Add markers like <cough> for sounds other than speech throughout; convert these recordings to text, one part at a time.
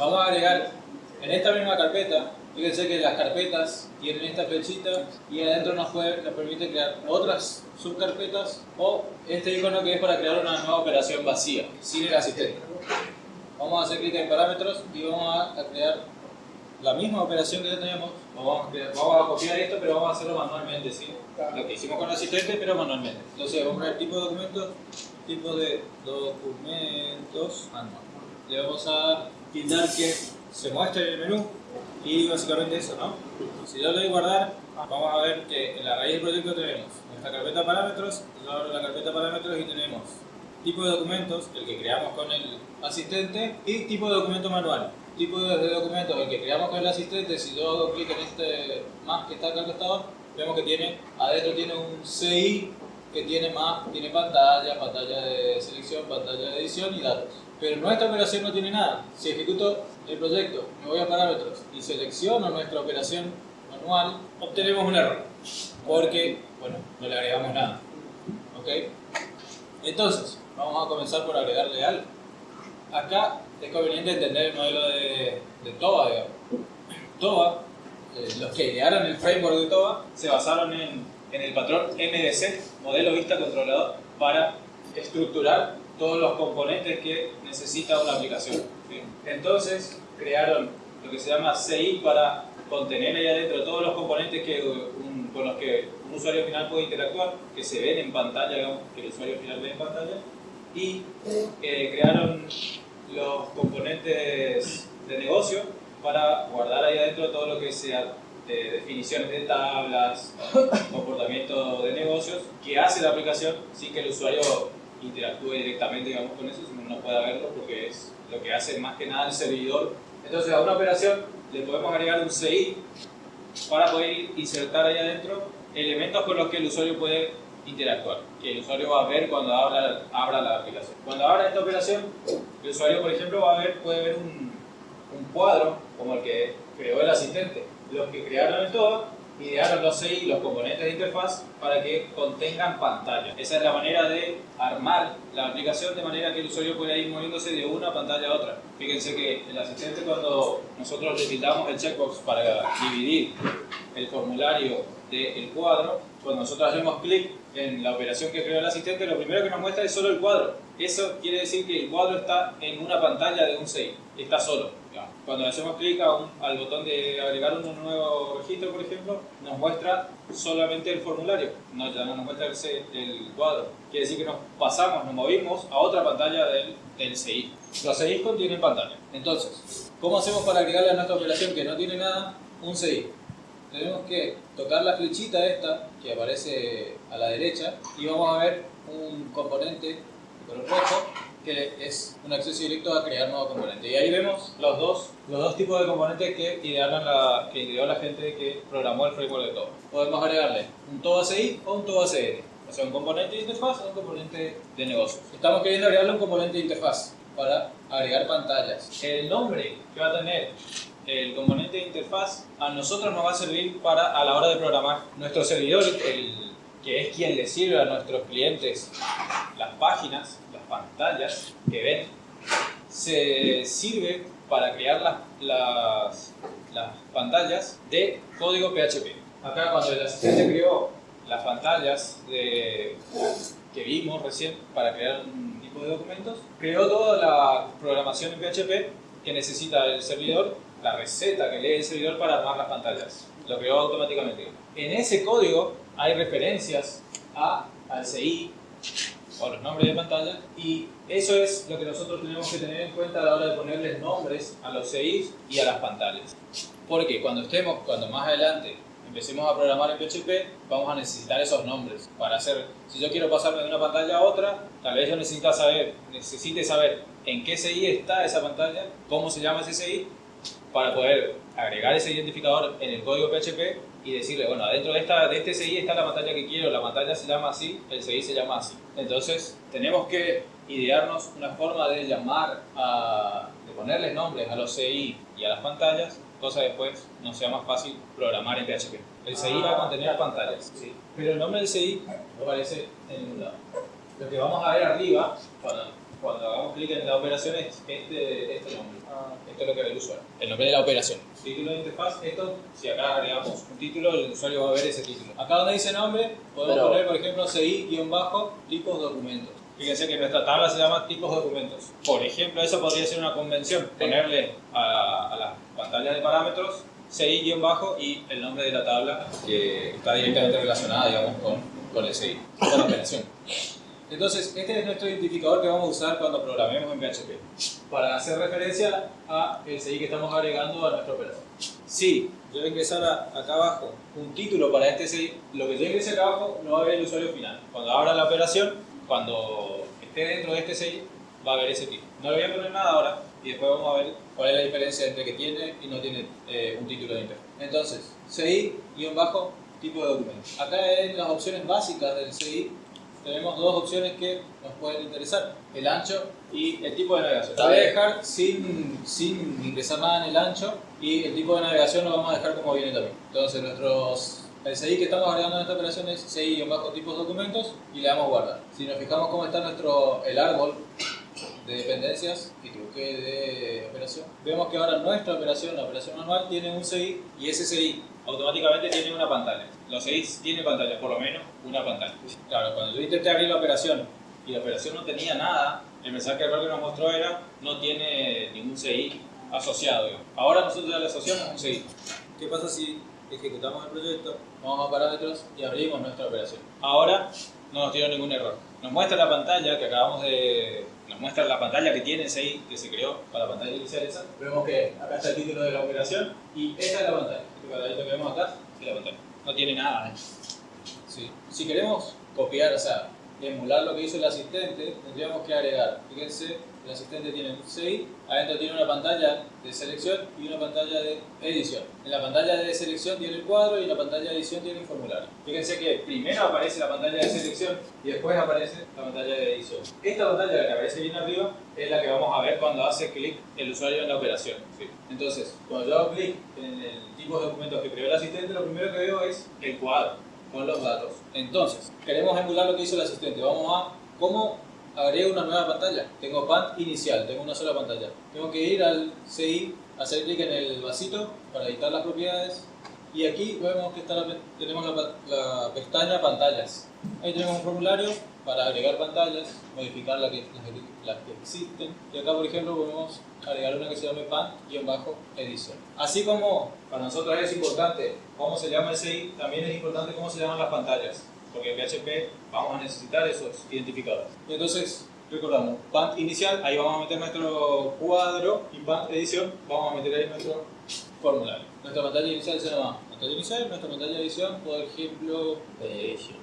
vamos a agregar en esta misma carpeta, fíjense que las carpetas tienen esta flechita y adentro nos, puede, nos permite crear otras subcarpetas o este icono que es para crear una nueva operación vacía, sin el asistente. Vamos a hacer clic en parámetros y vamos a crear la misma operación que ya teníamos. Vamos a, vamos a copiar esto, pero vamos a hacerlo manualmente, ¿sí? Lo que hicimos con el asistente, pero manualmente. Entonces vamos a poner tipo de documentos, tipo de documentos manual. Le vamos a tildar que se muestre el menú y básicamente eso, ¿no? Si yo le doy guardar, vamos a ver que en la raíz del proyecto tenemos nuestra carpeta parámetros, yo abro la carpeta parámetros y tenemos tipo de documentos, el que creamos con el asistente, y tipo de documento manual. Tipo de documento, el que creamos con el asistente, si yo hago clic en este más que está acá al costado, vemos que tiene, adentro tiene un CI que tiene más, tiene pantalla, pantalla de selección, pantalla de edición y datos. Pero nuestra operación no tiene nada. Si ejecuto el proyecto, me voy a parámetros y selecciono nuestra operación manual, obtenemos un error. Porque, bueno, no le agregamos nada. ¿Ok? Entonces, vamos a comenzar por agregarle algo. Acá es conveniente entender el modelo de, de TOA, digamos. TOA, eh, los que idearon el framework de TOA, se basaron en, en el patrón MDC, modelo vista controlador, para estructurar todos los componentes que necesita una aplicación. Entonces crearon lo que se llama CI para contener ahí adentro todos los componentes que, con los que un usuario final puede interactuar, que se ven en pantalla, digamos, que el usuario final ve en pantalla, y eh, crearon los componentes de negocio para guardar ahí adentro todo lo que sea de definiciones de tablas, <laughs> comportamiento de negocios, que hace la aplicación sin que el usuario interactúe directamente digamos, con eso, sino no pueda verlo porque es lo que hace más que nada el servidor. Entonces a una operación le podemos agregar un CI para poder insertar ahí adentro elementos con los que el usuario puede interactuar, que el usuario va a ver cuando abra, abra la aplicación. Cuando abra esta operación, el usuario, por ejemplo, va a ver, puede ver un, un cuadro como el que creó el asistente. Los que crearon el todo idearon los CI, los componentes de interfaz, para que contengan pantalla. Esa es la manera de armar la aplicación de manera que el usuario pueda ir moviéndose de una pantalla a otra. Fíjense que el asistente cuando nosotros le quitamos el checkbox para dividir el formulario del cuadro, cuando nosotros hacemos clic en la operación que creó el asistente, lo primero que nos muestra es solo el cuadro. Eso quiere decir que el cuadro está en una pantalla de un CI, está solo. Cuando le hacemos clic al botón de agregar un nuevo registro, por ejemplo, nos muestra solamente el formulario, no, ya no nos muestra el, cuadro. Quiere decir que nos pasamos, nos movimos a otra pantalla del, del CI. Los CI contienen pantalla. Entonces, ¿cómo hacemos para agregarle a nuestra operación que no tiene nada un CI? Tenemos que tocar la flechita esta que aparece a la derecha y vamos a ver un componente de color rojo que es un acceso directo a crear nuevo componente. Y ahí vemos los dos, los dos tipos de componentes que idearon la, que ideó la gente que programó el framework de TOA. Podemos agregarle un TOA CI o un TOA CN. O sea, un componente de interfaz o un componente de negocio. Estamos queriendo agregarle un componente de interfaz para agregar pantallas. El nombre que va a tener el componente de interfaz a nosotros nos va a servir para a la hora de programar nuestro servidor, el, que es quien le sirve a nuestros clientes las páginas, pantallas que ven se sirve para crear las, las, las pantallas de código PHP. Acá cuando el asistente creó las pantallas de, que vimos recién para crear un tipo de documentos, creó toda la programación en PHP que necesita el servidor, la receta que lee el servidor para armar las pantallas. Lo creó automáticamente. En ese código hay referencias a, al CI, o los nombres de pantalla y eso es lo que nosotros tenemos que tener en cuenta a la hora de ponerles nombres a los CIs y a las pantallas. Porque cuando estemos, cuando más adelante empecemos a programar en PHP, vamos a necesitar esos nombres para hacer, si yo quiero pasarme de una pantalla a otra, tal vez yo necesite saber, necesite saber en qué CI está esa pantalla, cómo se llama ese CI, para poder agregar ese identificador en el código PHP y decirle, bueno, adentro de, esta, de este CI está la pantalla que quiero, la pantalla se llama así, el CI se llama así. Entonces, tenemos que idearnos una forma de llamar, a, de ponerles nombres a los CI y a las pantallas, cosa después no sea más fácil programar en PHP. El CI va a contener pantallas, ¿sí? pero el nombre del CI no aparece en ningún lado. Lo que vamos a ver arriba, cuando cuando hagamos clic en la operación es este, este nombre. Esto es lo que ve el usuario. El nombre de la operación. Título de interfaz, esto, si acá agregamos un título, el usuario va a ver ese título. Acá donde dice nombre, podemos Pero- poner, por ejemplo, CI-tipos documentos. Fíjense que nuestra tabla se llama tipos documentos. Por ejemplo, eso podría ser una convención. Ponerle a, a la pantalla de parámetros CI- y el nombre de la tabla que está directamente relacionada, digamos, con, con el CI, con la operación. <laughs> Entonces, este es nuestro identificador que vamos a usar cuando programemos en PHP para hacer referencia a el CI que estamos agregando a nuestra operación. Si yo voy a ingresar acá abajo un título para este CI, lo que yo ingrese acá abajo no va a ver el usuario final. Cuando abra la operación, cuando esté dentro de este CI, va a ver ese título. No le voy a poner nada ahora y después vamos a ver cuál es la diferencia entre que tiene y no tiene eh, un título de interfaz. Entonces, CI-tipo de documento. Acá en las opciones básicas del CI tenemos dos opciones que nos pueden interesar, el ancho y el tipo de navegación. Lo voy a dejar sin, sin ingresar nada en el ancho y el tipo de navegación lo vamos a dejar como viene también. Entonces nuestros, el CI que estamos agregando en esta operación es CI-tipos documentos y le damos guardar. Si nos fijamos cómo está nuestro, el árbol de dependencias y truque de operación, vemos que ahora nuestra operación, la operación manual, tiene un CI y ese CI automáticamente tiene una pantalla. Los CI tienen pantalla, por lo menos una pantalla. Claro, cuando yo intenté abrir la operación y la operación no tenía nada, el mensaje error que nos mostró era no tiene ningún CI asociado. Ahora nosotros ya le asociamos un CI. ¿Qué pasa si ejecutamos el proyecto, vamos a parámetros y abrimos nuestra operación? Ahora no nos tiró ningún error. Nos muestra la pantalla que acabamos de... Nos muestra la pantalla que tiene CI que se creó para la pantalla inicial esa. Vemos que acá está el título de la operación y esta es la pantalla. Cuadradito que vemos acá. No tiene nada. ¿eh? Si queremos copiar, o sea, emular lo que hizo el asistente, tendríamos que agregar. Fíjense, el asistente tiene un CI, adentro tiene una pantalla de selección y una pantalla de edición. En la pantalla de selección tiene el cuadro y en la pantalla de edición tiene un formulario. Fíjense que primero aparece la pantalla de selección y después aparece la pantalla de edición. Esta pantalla la que aparece bien arriba es la que vamos a ver cuando hace clic el usuario en la operación. ¿sí? Entonces, cuando yo hago clic en el tipo de documentos que creó el asistente, lo primero que veo es el cuadro con los datos. Entonces, queremos emular lo que hizo el asistente. Vamos a cómo agrego una nueva pantalla. Tengo PANT inicial, tengo una sola pantalla. Tengo que ir al CI, hacer clic en el vasito para editar las propiedades. Y aquí vemos que está la tenemos la, la pestaña pantallas. Ahí tenemos un formulario para agregar pantallas, modificar la las, que, las que existen. Y acá, por ejemplo, podemos agregar una que se llame pan-edición. Así como para nosotros es importante cómo se llama el CI, también es importante cómo se llaman las pantallas. Porque en PHP vamos a necesitar esos identificadores. Entonces, recordamos, pant inicial, ahí vamos a meter nuestro cuadro y pant edición, vamos a meter ahí nuestro formulario. Nuestra pantalla inicial se llama pantalla inicial, nuestra pantalla edición, por ejemplo, edición.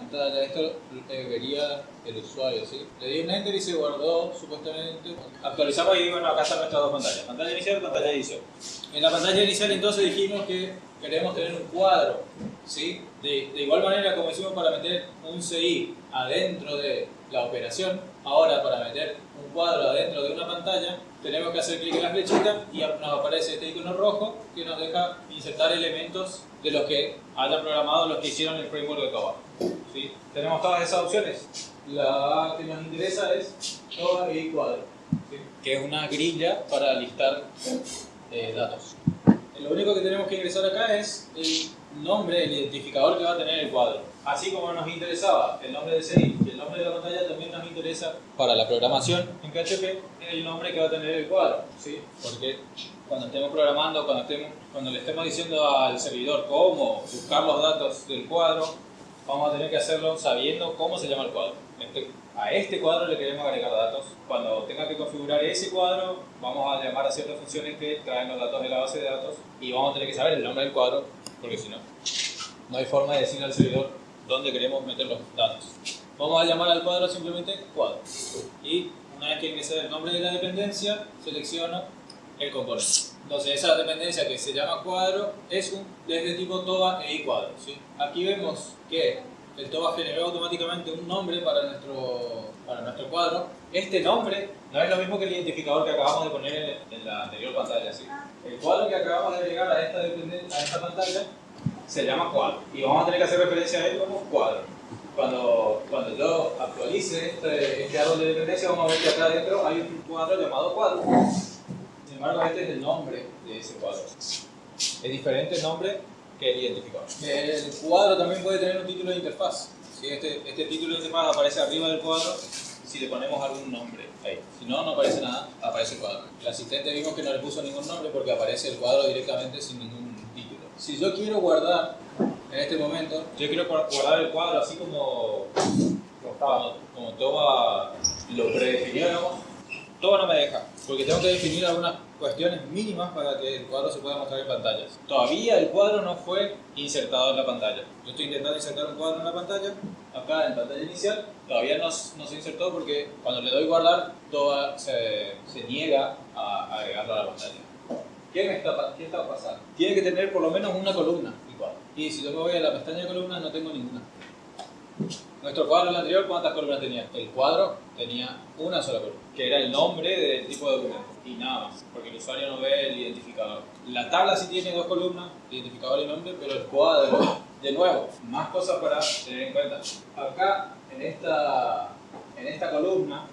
Pantalla, esto eh, vería el usuario, ¿sí? Le di un enter y se guardó supuestamente. Actualizamos y bueno, acá están nuestras dos pantallas, pantalla inicial y pantalla edición. En la pantalla inicial entonces dijimos que queremos tener un cuadro, ¿sí? De, de igual manera como hicimos para meter un CI adentro de la operación, ahora para meter un cuadro adentro de una pantalla, tenemos que hacer clic en la flechita y nos aparece este icono rojo que nos deja insertar elementos de los que hayan programado los que hicieron el framework de Java. ¿sí? Tenemos todas esas opciones. La que nos interesa es Java y cuadro, ¿sí? que es una grilla para listar eh, datos. Lo único que tenemos que ingresar acá es el nombre, el identificador que va a tener el cuadro. Así como nos interesaba el nombre y el nombre de la pantalla, también nos interesa para la programación en PHP el nombre que va a tener el cuadro. ¿sí? Porque cuando estemos programando, cuando, estemos, cuando le estemos diciendo al servidor cómo buscar los datos del cuadro, vamos a tener que hacerlo sabiendo cómo se llama el cuadro. Este- a este cuadro le queremos agregar datos. Cuando tenga que configurar ese cuadro, vamos a llamar a ciertas funciones que traen los datos de la base de datos y vamos a tener que saber el nombre del cuadro, porque si no, no hay forma de decirle al servidor dónde queremos meter los datos. Vamos a llamar al cuadro simplemente cuadro. Y una vez que ingrese el nombre de la dependencia, selecciono el componente. Entonces esa dependencia que se llama cuadro es un desde tipo TOA e cuadro. ¿sí? Aquí vemos que el TOA generó automáticamente un nombre para nuestro, para nuestro cuadro. Este nombre no es lo mismo que el identificador que acabamos de poner en, en la anterior pantalla. ¿sí? El cuadro que acabamos de agregar a esta, a esta pantalla se llama cuadro y vamos a tener que hacer referencia a él como cuadro. Cuando cuando yo actualice este, este árbol de dependencia, vamos a ver que acá adentro hay un cuadro llamado cuadro. Sin embargo, este es el nombre de ese cuadro. Es diferente el nombre que el identificador. El cuadro también puede tener un título de interfaz. Este, este título de interfaz aparece arriba del cuadro si le ponemos algún nombre ahí. Si no, no aparece nada, aparece el cuadro. El asistente vimos que no le puso ningún nombre porque aparece el cuadro directamente sin ningún título. Si yo quiero guardar en este momento, yo quiero guardar el cuadro así como, como, como todo lo predefinido, todo no me deja, porque tengo que definir algunas cuestiones mínimas para que el cuadro se pueda mostrar en pantallas. Todavía el cuadro no fue insertado en la pantalla. Yo estoy intentando insertar un cuadro en la pantalla, acá en pantalla inicial, todavía no, no se insertó porque cuando le doy guardar, todo se, se niega a agregarlo a la pantalla. ¿Qué, está, ¿Qué está pasando? Tiene que tener por lo menos una columna. Y si yo me voy a la pestaña de columnas, no tengo ninguna. Nuestro cuadro el anterior, ¿cuántas columnas tenía? El cuadro tenía una sola columna, que era el nombre del tipo de documento y nada más, porque el usuario no ve el identificador. La tabla sí tiene dos columnas, identificador y nombre, pero el cuadro, de nuevo, más cosas para tener en cuenta. Acá, en esta, en esta columna,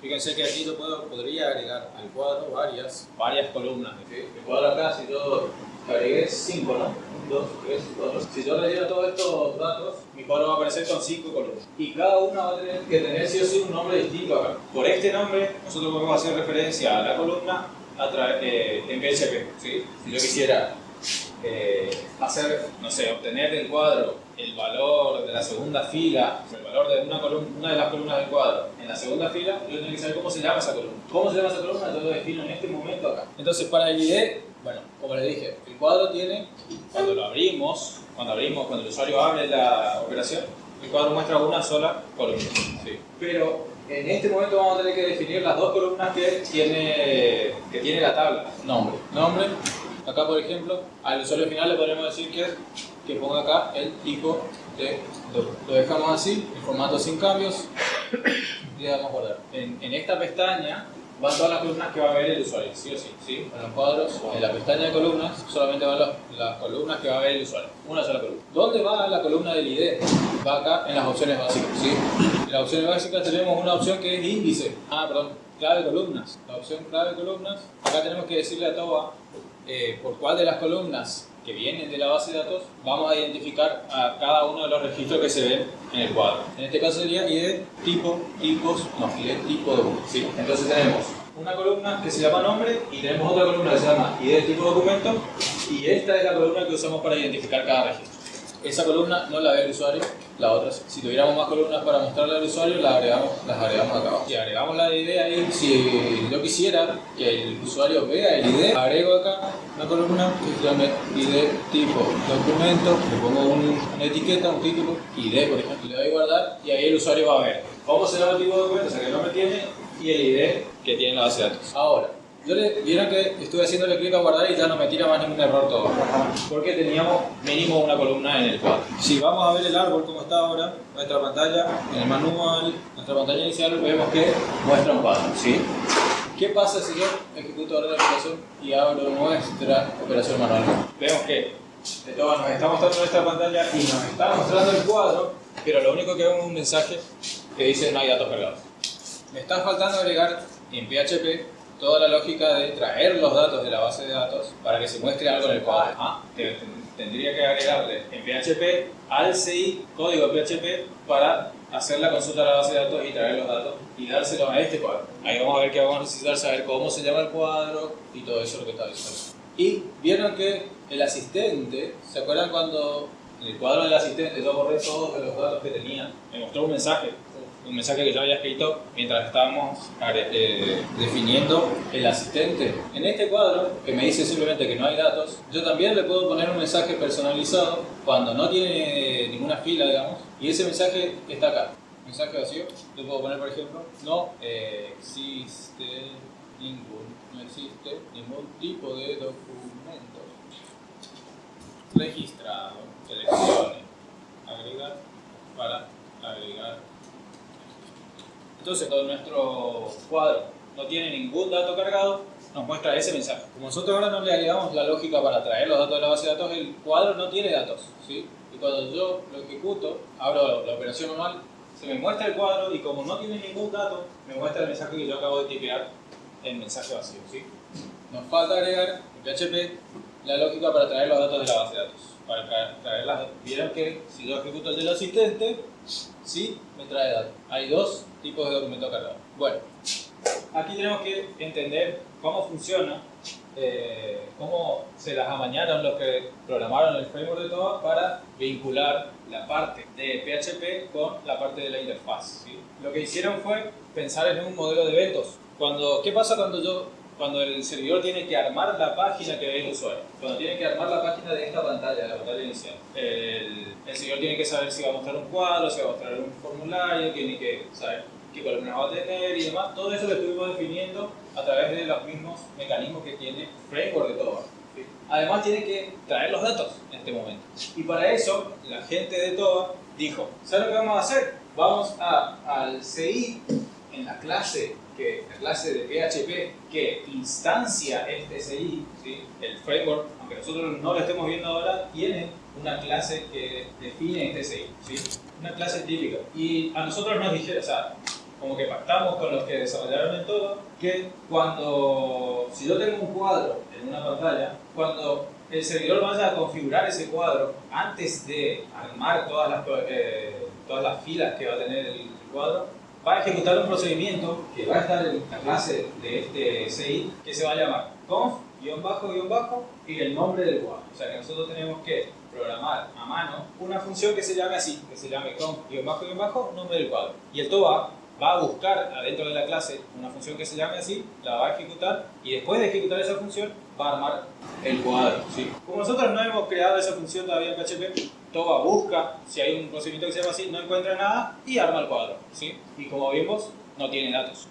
fíjense que aquí yo puedo, podría agregar al cuadro varias, varias columnas. El cuadro acá, si yo agregué 5, ¿no? 2, 3, 4. Si yo le diera todos estos datos, mi cuadro va a aparecer con 5 columnas. Y cada una va a tener que tener sí o sí un nombre distinto acá. Por este nombre, nosotros podemos hacer referencia a la columna a eh, en PHP. ¿sí? Si yo quisiera eh, hacer, no sé, obtener del cuadro el valor de la segunda fila, el valor de una, columna, una de las columnas del cuadro en la segunda fila, yo tengo que saber cómo se llama esa columna. ¿Cómo se llama esa columna? Yo lo defino en este momento acá. Entonces, para el ID, bueno, como les dije, el cuadro tiene, cuando lo abrimos, cuando abrimos, cuando el usuario abre la operación, el cuadro muestra una sola columna. Sí. Pero en este momento vamos a tener que definir las dos columnas que tiene, que tiene la tabla. Nombre. Nombre. Acá, por ejemplo, al usuario final le podemos decir que, que ponga acá el tipo de Lo dejamos así, en formato sin cambios, y <coughs> le damos guardar. En, en esta pestaña van todas las columnas que va a ver el usuario, sí o sí. ¿sí? En los cuadros, en la pestaña de columnas, solamente van las, columnas que va a ver el usuario. Una sola columna. ¿Dónde va la columna del ID? Va acá en las opciones básicas. ¿sí? En las opciones básicas tenemos una opción que es índice. Ah, perdón, clave de columnas. La opción clave columnas, acá tenemos que decirle a TOA eh, por cuál de las columnas que vienen de la base de datos, vamos a identificar a cada uno de los registros que se ven en el cuadro. En este caso sería ID, tipo, tipos, no, ID, tipo documento. Entonces tenemos una columna que se llama nombre y tenemos otra columna que se llama ID, tipo, documento y esta es la columna que usamos para identificar cada registro. Esa columna no la ve el usuario, la otra Si tuviéramos más columnas para mostrarle al usuario, las agregamos, las agregamos acá. Si agregamos la ID ahí, si yo quisiera que el usuario vea el ID, agrego acá una columna que se llame ID tipo documento, le pongo una etiqueta, un título, ID por ejemplo, le doy guardar y ahí el usuario va a ver cómo se llama el tipo de documento, o sea que el nombre tiene y el ID que tiene la base de datos. Ahora, yo le, vieron que estuve haciéndole clic a guardar y ya no me tira más ningún error todo. Porque teníamos mínimo una columna en el cuadro. Si vamos a ver el árbol como está ahora, nuestra pantalla, en el manual, nuestra pantalla inicial, vemos que muestra un cuadro. ¿sí? ¿Qué pasa si yo ejecuto ahora la operación y abro nuestra operación manual? Vemos que nos está mostrando nuestra pantalla y nos está mostrando el cuadro, pero lo único que vemos es un mensaje que dice no hay datos cargados. Me está faltando agregar en PHP toda la lógica de traer los datos de la base de datos para que se muestre algo en el cuadro. Ah, tendría que agregarle en PHP al CI código PHP para hacer la consulta a la base de datos y traer los datos y dárselo a este cuadro. Ahí vamos a ver que vamos a necesitar saber cómo se llama el cuadro y todo eso lo que está diciendo. Y vieron que el asistente, ¿se acuerdan cuando en el cuadro del asistente yo borré todos los datos que tenía? Me mostró un mensaje un mensaje que yo había escrito mientras estábamos eh, definiendo el asistente. En este cuadro, que me dice simplemente que no hay datos, yo también le puedo poner un mensaje personalizado cuando no tiene ninguna fila, digamos, y ese mensaje está acá. Mensaje vacío, le puedo poner, por ejemplo, no existe ningún, no existe ningún tipo de documento registrado, seleccione, agregar para agregar entonces, cuando nuestro cuadro no tiene ningún dato cargado, nos muestra ese mensaje. Como nosotros ahora no le agregamos la lógica para traer los datos de la base de datos, el cuadro no tiene datos. ¿sí? Y cuando yo lo ejecuto, abro la operación manual, se me muestra el cuadro y como no tiene ningún dato, me muestra el mensaje que yo acabo de tipear en mensaje vacío. ¿sí? Nos falta agregar en PHP la lógica para traer los datos de la base de datos. Para traer, las, vieron que si yo ejecuto el del asistente, sí me trae datos. Hay dos tipos de documentos cargados. Bueno, aquí tenemos que entender cómo funciona eh, cómo se las amañaron los que programaron el framework de TOA para vincular la parte de PHP con la parte de la interfaz. Lo que hicieron fue pensar en un modelo de eventos. Cuando, ¿Qué pasa cuando yo cuando el servidor tiene que armar la página que ve el usuario, cuando tiene que armar la página de esta pantalla, de la pantalla inicial, el, el servidor tiene que saber si va a mostrar un cuadro, si va a mostrar un formulario, tiene que saber qué columnas va a tener y demás. Todo eso lo estuvimos definiendo a través de los mismos mecanismos que tiene Framework de todo. Además tiene que traer los datos en este momento. Y para eso, la gente de TOA dijo, ¿sabes lo que vamos a hacer? Vamos a, al CI, en la clase, que, la clase de PHP que instancia este CI, el framework, aunque nosotros no lo estemos viendo ahora, tiene una clase que define este CI, una clase típica. Y a nosotros nos dijeron, o sea, como que pactamos con los que desarrollaron el todo, que cuando, si yo tengo un cuadro en una pantalla, cuando el servidor vaya a configurar ese cuadro, antes de armar todas las, eh, todas las filas que va a tener el cuadro, va a ejecutar un procedimiento que va a estar en la clase de este CI, que se va a llamar conf, guion bajo, guion bajo, y el nombre del cuadro. O sea que nosotros tenemos que programar a mano una función que se llame así, que se llame conf, guion bajo, guion bajo, nombre del cuadro. Y el TOA va a buscar adentro de la clase una función que se llame así, la va a ejecutar y después de ejecutar esa función va a armar el cuadro. ¿sí? Como nosotros no hemos creado esa función todavía en PHP, TOA busca si hay un procedimiento que se llama así, no encuentra nada y arma el cuadro. ¿sí? Y como vimos, no tiene datos.